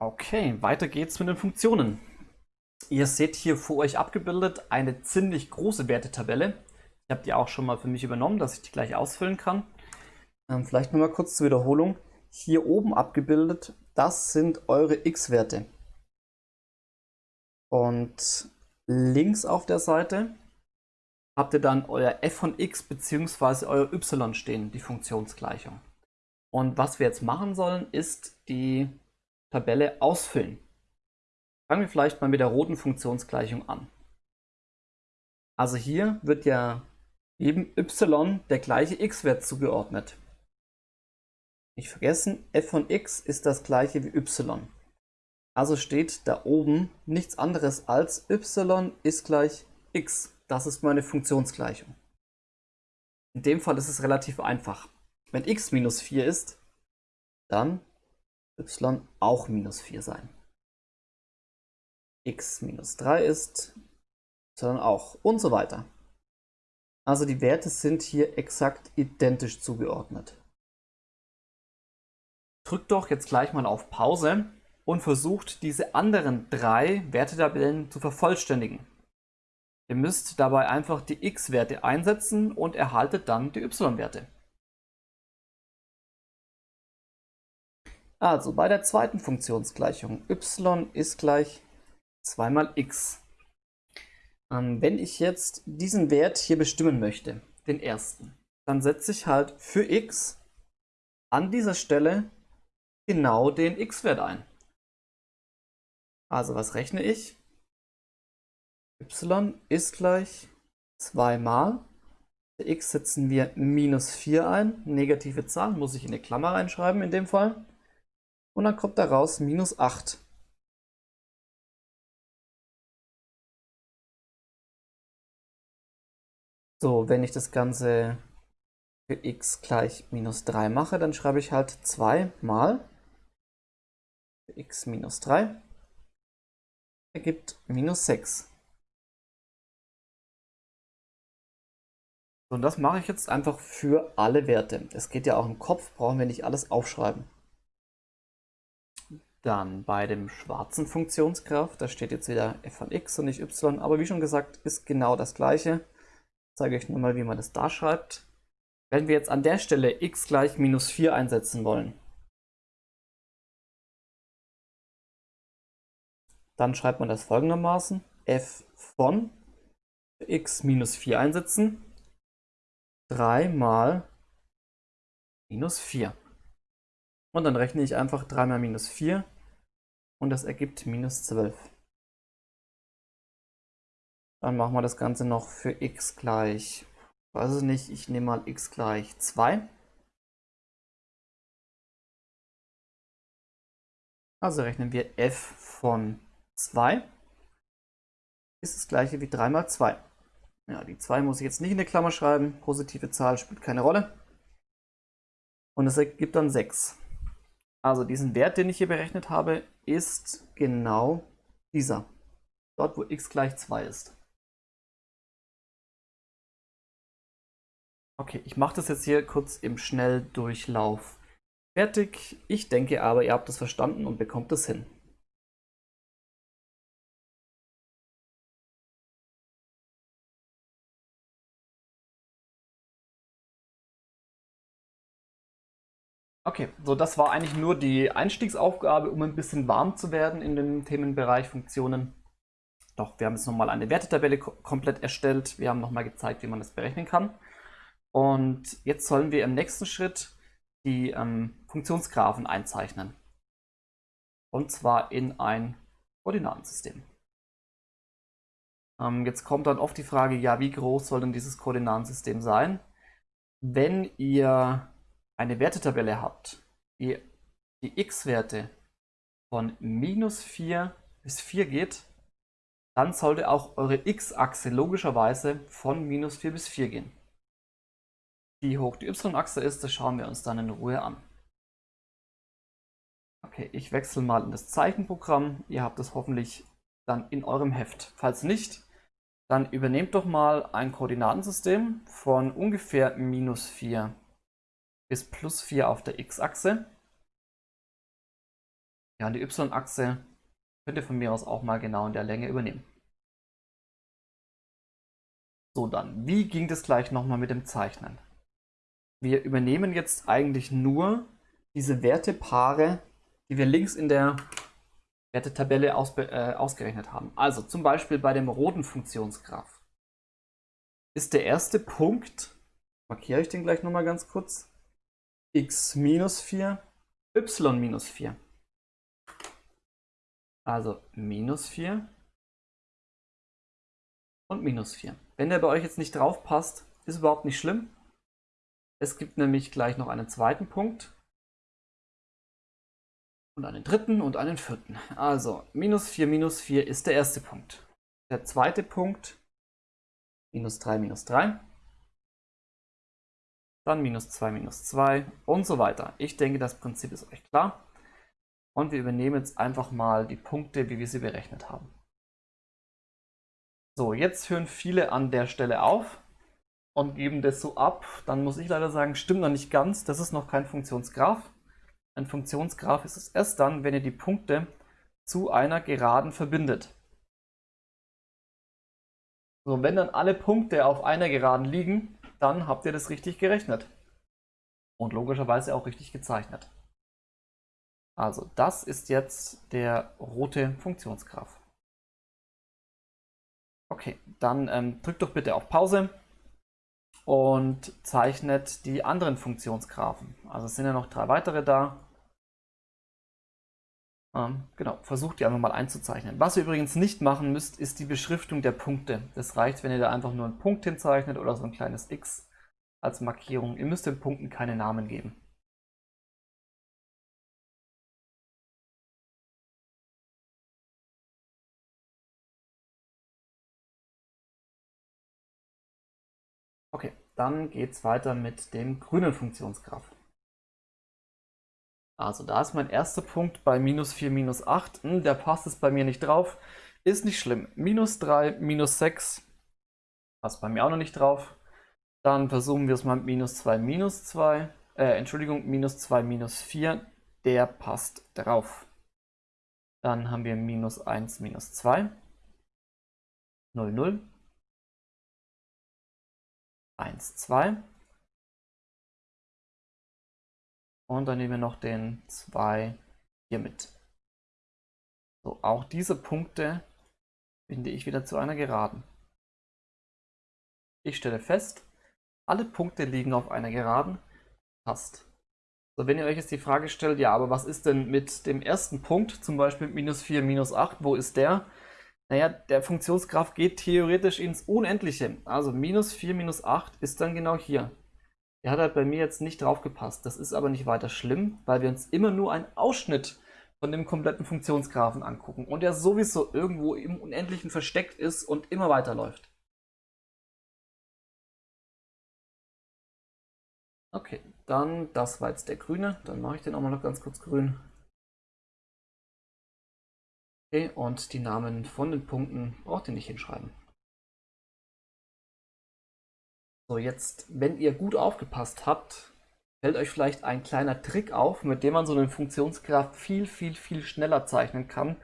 Okay, weiter geht's mit den Funktionen. Ihr seht hier vor euch abgebildet eine ziemlich große Wertetabelle. Ich habe die auch schon mal für mich übernommen, dass ich die gleich ausfüllen kann. Ähm, vielleicht nochmal kurz zur Wiederholung. Hier oben abgebildet, das sind eure x-Werte. Und links auf der Seite habt ihr dann euer f von x bzw. euer y stehen, die Funktionsgleichung. Und was wir jetzt machen sollen, ist die Tabelle ausfüllen. Fangen wir vielleicht mal mit der roten Funktionsgleichung an. Also hier wird ja eben y der gleiche x-Wert zugeordnet. Nicht vergessen, f von x ist das gleiche wie y. Also steht da oben nichts anderes als y ist gleich x. Das ist meine Funktionsgleichung. In dem Fall ist es relativ einfach. Wenn x minus 4 ist, dann y auch minus 4 sein. x minus 3 ist, y auch und so weiter. Also die Werte sind hier exakt identisch zugeordnet. Drückt doch jetzt gleich mal auf Pause und versucht diese anderen drei Wertetabellen zu vervollständigen. Ihr müsst dabei einfach die x-Werte einsetzen und erhaltet dann die y-Werte. Also bei der zweiten Funktionsgleichung y ist gleich 2 mal x. Ähm, wenn ich jetzt diesen Wert hier bestimmen möchte, den ersten, dann setze ich halt für x an dieser Stelle genau den x-Wert ein. Also was rechne ich? y ist gleich 2 mal. Für x setzen wir minus 4 ein. Negative Zahl muss ich in eine Klammer reinschreiben in dem Fall und dann kommt daraus minus 8. So, wenn ich das Ganze für x gleich minus 3 mache, dann schreibe ich halt 2 mal x minus 3 ergibt minus 6. Und das mache ich jetzt einfach für alle Werte. Es geht ja auch im Kopf, brauchen wir nicht alles aufschreiben. Dann bei dem schwarzen Funktionsgraph, da steht jetzt wieder f von x und nicht y, aber wie schon gesagt, ist genau das gleiche. Ich zeige euch nur mal, wie man das da schreibt. Wenn wir jetzt an der Stelle x gleich minus 4 einsetzen wollen, dann schreibt man das folgendermaßen. f von x minus 4 einsetzen, 3 mal minus 4. Und dann rechne ich einfach 3 mal minus 4 und das ergibt minus 12. Dann machen wir das Ganze noch für x gleich, weiß ich nicht, ich nehme mal x gleich 2. Also rechnen wir f von 2 ist das gleiche wie 3 mal 2. Ja, die 2 muss ich jetzt nicht in der Klammer schreiben, positive Zahl spielt keine Rolle. Und das ergibt dann 6. Also diesen Wert, den ich hier berechnet habe, ist genau dieser. Dort, wo x gleich 2 ist. Okay, ich mache das jetzt hier kurz im Schnelldurchlauf fertig. Ich denke aber, ihr habt das verstanden und bekommt es hin. Okay, so das war eigentlich nur die Einstiegsaufgabe, um ein bisschen warm zu werden in dem Themenbereich Funktionen. Doch, wir haben jetzt nochmal eine Wertetabelle komplett erstellt. Wir haben nochmal gezeigt, wie man das berechnen kann. Und jetzt sollen wir im nächsten Schritt die ähm, Funktionsgraphen einzeichnen. Und zwar in ein Koordinatensystem. Ähm, jetzt kommt dann oft die Frage, ja, wie groß soll denn dieses Koordinatensystem sein? Wenn ihr eine Wertetabelle habt, die die x-Werte von minus 4 bis 4 geht, dann sollte auch eure x-Achse logischerweise von minus 4 bis 4 gehen. Wie hoch die y-Achse ist, das schauen wir uns dann in Ruhe an. Okay, ich wechsle mal in das Zeichenprogramm. Ihr habt es hoffentlich dann in eurem Heft. Falls nicht, dann übernehmt doch mal ein Koordinatensystem von ungefähr minus 4 bis plus 4 auf der x-Achse. Ja, die y-Achse könnt ihr von mir aus auch mal genau in der Länge übernehmen. So, dann, wie ging das gleich nochmal mit dem Zeichnen? Wir übernehmen jetzt eigentlich nur diese Wertepaare, die wir links in der Wertetabelle aus, äh, ausgerechnet haben. Also zum Beispiel bei dem roten Funktionsgraph ist der erste Punkt, markiere ich den gleich nochmal ganz kurz, x minus 4, y minus 4. Also minus 4 und minus 4. Wenn der bei euch jetzt nicht drauf passt, ist überhaupt nicht schlimm. Es gibt nämlich gleich noch einen zweiten Punkt und einen dritten und einen vierten. Also minus 4 minus 4 ist der erste Punkt. Der zweite Punkt minus 3 minus 3. Dann minus 2 minus 2 und so weiter. Ich denke, das Prinzip ist euch klar. Und wir übernehmen jetzt einfach mal die Punkte, wie wir sie berechnet haben. So, jetzt hören viele an der Stelle auf und geben das so ab. Dann muss ich leider sagen, stimmt noch nicht ganz. Das ist noch kein Funktionsgraph. Ein Funktionsgraph ist es erst dann, wenn ihr die Punkte zu einer Geraden verbindet. So, wenn dann alle Punkte auf einer Geraden liegen, dann habt ihr das richtig gerechnet. Und logischerweise auch richtig gezeichnet. Also das ist jetzt der rote Funktionsgraph. Okay, dann ähm, drückt doch bitte auf Pause und zeichnet die anderen Funktionsgraphen. Also es sind ja noch drei weitere da. Ähm, genau, versucht die einfach mal einzuzeichnen. Was ihr übrigens nicht machen müsst, ist die Beschriftung der Punkte. Das reicht, wenn ihr da einfach nur einen Punkt hinzeichnet oder so ein kleines X als Markierung. Ihr müsst den Punkten keine Namen geben. Okay, dann geht es weiter mit dem grünen Funktionsgraph. Also da ist mein erster Punkt bei minus 4, minus 8. Hm, der passt es bei mir nicht drauf. Ist nicht schlimm. Minus 3, minus 6 passt bei mir auch noch nicht drauf. Dann versuchen wir es mal mit minus 2, minus 2. Äh, Entschuldigung, minus 2, minus 4. Der passt drauf. Dann haben wir minus 1, minus 2. 0, 0. 1, 2. Und dann nehmen wir noch den 2 hier mit. So, auch diese Punkte binde ich wieder zu einer Geraden. Ich stelle fest, alle Punkte liegen auf einer Geraden. Passt. So, wenn ihr euch jetzt die Frage stellt, ja, aber was ist denn mit dem ersten Punkt, zum Beispiel minus 4, minus 8, wo ist der? Naja, der Funktionsgraph geht theoretisch ins Unendliche. Also minus 4, minus 8 ist dann genau hier. Der hat halt bei mir jetzt nicht drauf gepasst. Das ist aber nicht weiter schlimm, weil wir uns immer nur einen Ausschnitt von dem kompletten Funktionsgraphen angucken und der sowieso irgendwo im Unendlichen versteckt ist und immer weiterläuft. Okay, dann das war jetzt der grüne. Dann mache ich den auch mal noch ganz kurz grün. Okay, und die Namen von den Punkten braucht ihr nicht hinschreiben. So, jetzt, wenn ihr gut aufgepasst habt, fällt euch vielleicht ein kleiner Trick auf, mit dem man so einen Funktionsgraph viel, viel, viel schneller zeichnen kann,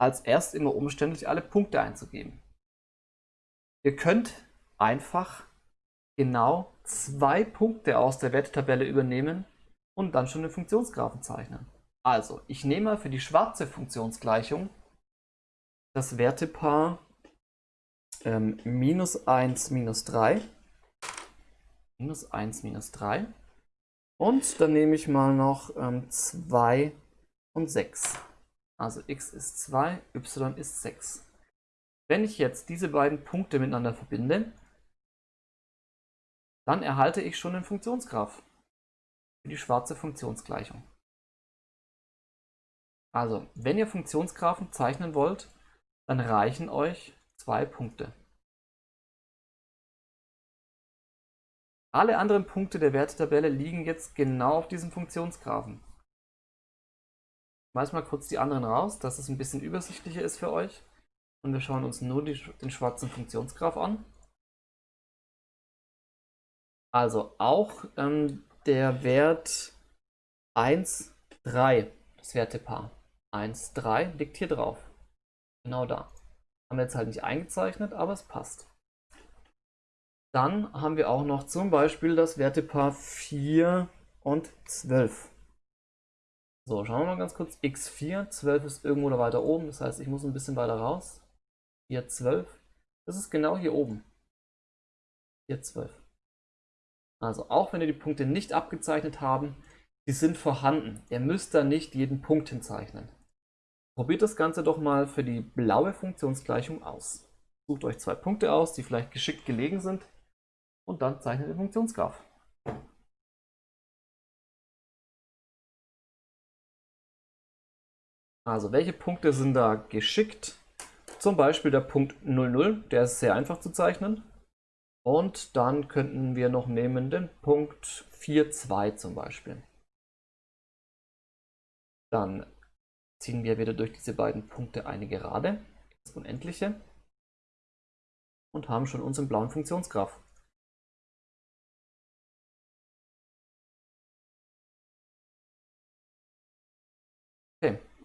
als erst immer umständlich alle Punkte einzugeben. Ihr könnt einfach genau zwei Punkte aus der Wertetabelle übernehmen und dann schon den Funktionsgraphen zeichnen. Also, ich nehme für die schwarze Funktionsgleichung das Wertepaar ähm, minus 1, minus 3. Minus 1, minus 3. Und dann nehme ich mal noch ähm, 2 und 6. Also x ist 2, y ist 6. Wenn ich jetzt diese beiden Punkte miteinander verbinde, dann erhalte ich schon den Funktionsgraph für die schwarze Funktionsgleichung. Also, wenn ihr Funktionsgraphen zeichnen wollt, dann reichen euch zwei Punkte. Alle anderen Punkte der Wertetabelle liegen jetzt genau auf diesem Funktionsgraphen. Ich weiß mal kurz die anderen raus, dass es ein bisschen übersichtlicher ist für euch. Und wir schauen uns nur die, den schwarzen Funktionsgraph an. Also auch ähm, der Wert 1, 3, das Wertepaar. 1, 3 liegt hier drauf. Genau da. Haben wir jetzt halt nicht eingezeichnet, aber es passt. Dann haben wir auch noch zum Beispiel das Wertepaar 4 und 12. So, schauen wir mal ganz kurz. x4, 12 ist irgendwo da weiter oben, das heißt, ich muss ein bisschen weiter raus. 4, 12. Das ist genau hier oben. 4, 12. Also auch wenn ihr die Punkte nicht abgezeichnet haben, die sind vorhanden. Ihr müsst da nicht jeden Punkt hinzeichnen. Probiert das Ganze doch mal für die blaue Funktionsgleichung aus. Sucht euch zwei Punkte aus, die vielleicht geschickt gelegen sind und dann zeichnet den Funktionsgraph. Also welche Punkte sind da geschickt? Zum Beispiel der Punkt 00, der ist sehr einfach zu zeichnen. Und dann könnten wir noch nehmen den Punkt 4,2 zum Beispiel. Dann ziehen wir wieder durch diese beiden Punkte eine Gerade, das Unendliche, und haben schon unseren blauen Funktionsgraph.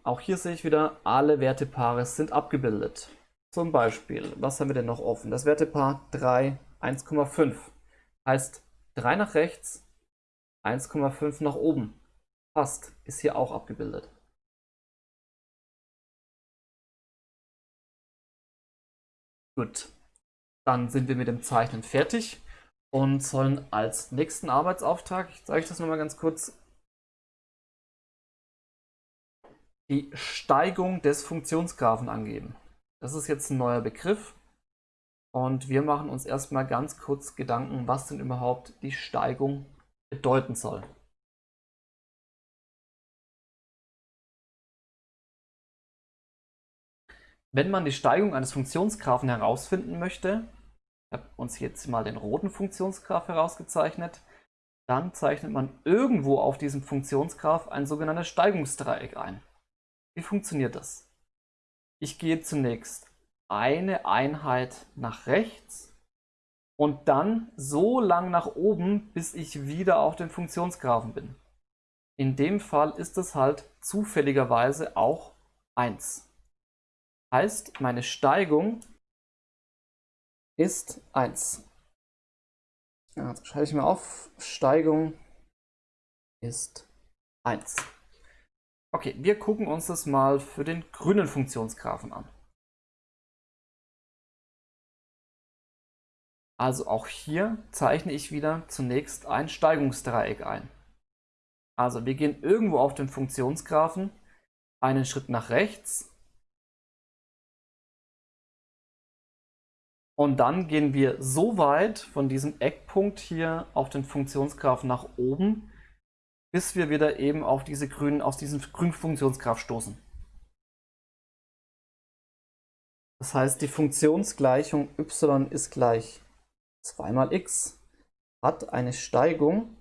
Auch hier sehe ich wieder, alle Wertepaare sind abgebildet. Zum Beispiel, was haben wir denn noch offen? Das Wertepaar 3, 1,5. Heißt 3 nach rechts, 1,5 nach oben. Passt, ist hier auch abgebildet. Gut, dann sind wir mit dem Zeichnen fertig und sollen als nächsten Arbeitsauftrag, ich zeige euch das nochmal ganz kurz, die Steigung des Funktionsgraphen angeben. Das ist jetzt ein neuer Begriff. Und wir machen uns erstmal ganz kurz Gedanken, was denn überhaupt die Steigung bedeuten soll. Wenn man die Steigung eines Funktionsgraphen herausfinden möchte, ich habe uns jetzt mal den roten Funktionsgraph herausgezeichnet, dann zeichnet man irgendwo auf diesem Funktionsgraph ein sogenanntes Steigungsdreieck ein. Wie funktioniert das? Ich gehe zunächst eine Einheit nach rechts und dann so lang nach oben, bis ich wieder auf dem Funktionsgraphen bin. In dem Fall ist es halt zufälligerweise auch 1. Heißt, meine Steigung ist 1. Ja, also schreibe ich mir auf, Steigung ist 1. Okay, wir gucken uns das mal für den grünen Funktionsgraphen an. Also auch hier zeichne ich wieder zunächst ein Steigungsdreieck ein. Also wir gehen irgendwo auf den Funktionsgraphen einen Schritt nach rechts und dann gehen wir so weit von diesem Eckpunkt hier auf den Funktionsgraphen nach oben, bis wir wieder eben auf diese grünen, aus diesem grünen stoßen. Das heißt, die Funktionsgleichung y ist gleich 2 mal x hat eine Steigung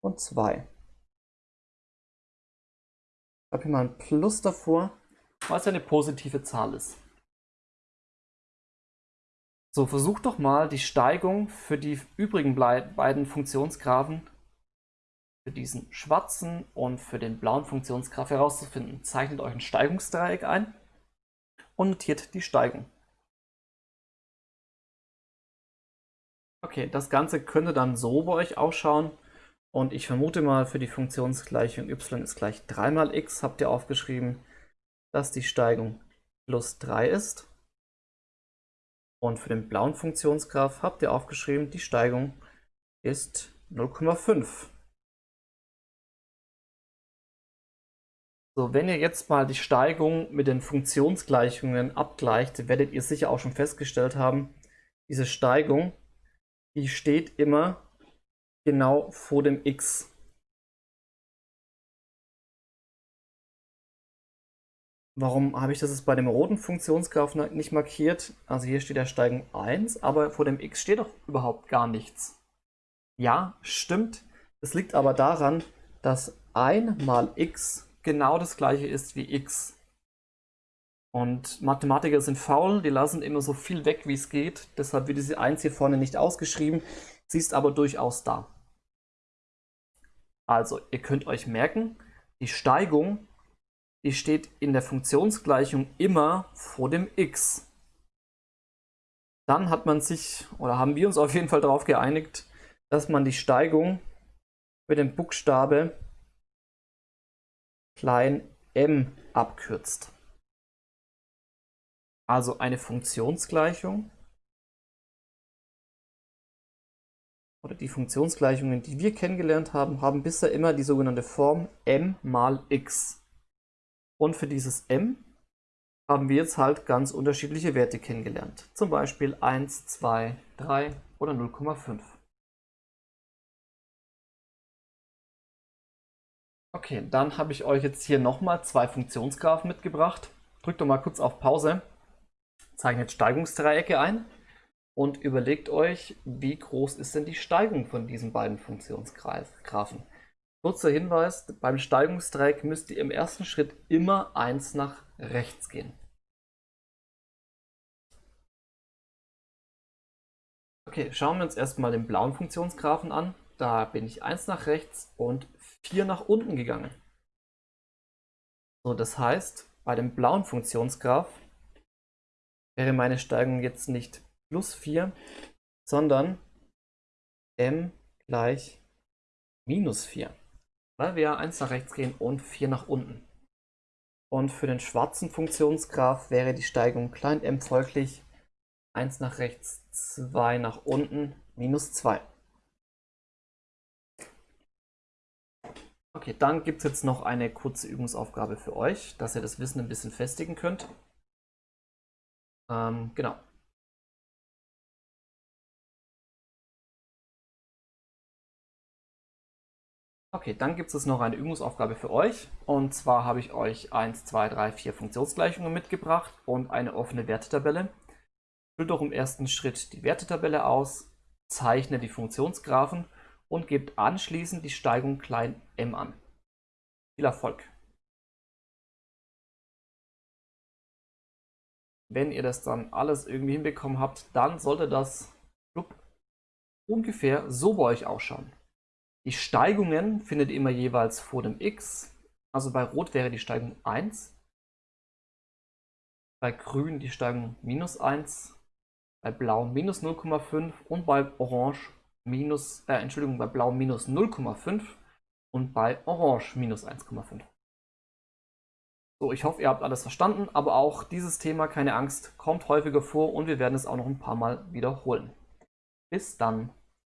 von 2. Ich habe hier mal ein Plus davor, weil es eine positive Zahl ist. So, versucht doch mal die Steigung für die übrigen beiden Funktionsgraphen, für diesen schwarzen und für den blauen Funktionsgraph herauszufinden. Zeichnet euch ein Steigungsdreieck ein und notiert die Steigung. Okay, das Ganze könnte dann so bei euch ausschauen. Und ich vermute mal, für die Funktionsgleichung y ist gleich 3 mal x habt ihr aufgeschrieben, dass die Steigung plus 3 ist. Und für den blauen Funktionsgraph habt ihr aufgeschrieben, die Steigung ist 0,5. So, wenn ihr jetzt mal die Steigung mit den Funktionsgleichungen abgleicht, werdet ihr sicher auch schon festgestellt haben, diese Steigung die steht immer genau vor dem x. Warum habe ich das jetzt bei dem roten Funktionsgraph nicht markiert? Also hier steht ja Steigung 1, aber vor dem x steht doch überhaupt gar nichts. Ja, stimmt. Es liegt aber daran, dass 1 mal x genau das gleiche ist wie x. Und Mathematiker sind faul, die lassen immer so viel weg, wie es geht. Deshalb wird diese 1 hier vorne nicht ausgeschrieben. Sie ist aber durchaus da. Also, ihr könnt euch merken, die Steigung die steht in der Funktionsgleichung immer vor dem x. Dann hat man sich, oder haben wir uns auf jeden Fall darauf geeinigt, dass man die Steigung mit dem Buchstabe m abkürzt. Also eine Funktionsgleichung oder die Funktionsgleichungen, die wir kennengelernt haben, haben bisher immer die sogenannte Form m mal x. Und für dieses m haben wir jetzt halt ganz unterschiedliche Werte kennengelernt. Zum Beispiel 1, 2, 3 oder 0,5. Okay, dann habe ich euch jetzt hier nochmal zwei Funktionsgraphen mitgebracht. Drückt doch mal kurz auf Pause, zeichnet Steigungsdreiecke ein und überlegt euch, wie groß ist denn die Steigung von diesen beiden Funktionsgraphen. Kurzer Hinweis, beim Steigungsdreieck müsst ihr im ersten Schritt immer eins nach rechts gehen. Okay, schauen wir uns erstmal den blauen Funktionsgraphen an. Da bin ich 1 nach rechts und 4 nach unten gegangen. So, das heißt, bei dem blauen Funktionsgraph wäre meine Steigung jetzt nicht plus 4, sondern m gleich minus 4, weil wir 1 nach rechts gehen und 4 nach unten. Und für den schwarzen Funktionsgraph wäre die Steigung klein m folglich 1 nach rechts, 2 nach unten, minus 2. Okay, dann gibt es jetzt noch eine kurze Übungsaufgabe für euch, dass ihr das Wissen ein bisschen festigen könnt. Ähm, genau. Okay, dann gibt es noch eine Übungsaufgabe für euch. Und zwar habe ich euch 1, 2, 3, 4 Funktionsgleichungen mitgebracht und eine offene Wertetabelle. Füllt doch im ersten Schritt die Wertetabelle aus, zeichne die Funktionsgraphen und gebt anschließend die Steigung klein m an. Viel Erfolg! Wenn ihr das dann alles irgendwie hinbekommen habt, dann sollte das ungefähr so bei euch ausschauen. Die Steigungen findet ihr immer jeweils vor dem x. Also bei Rot wäre die Steigung 1. Bei Grün die Steigung minus 1. Bei Blau minus 0,5 und bei Orange minus, äh, Entschuldigung, bei Blau minus 0,5 und bei Orange minus 1,5. So, ich hoffe, ihr habt alles verstanden, aber auch dieses Thema, keine Angst, kommt häufiger vor und wir werden es auch noch ein paar Mal wiederholen. Bis dann.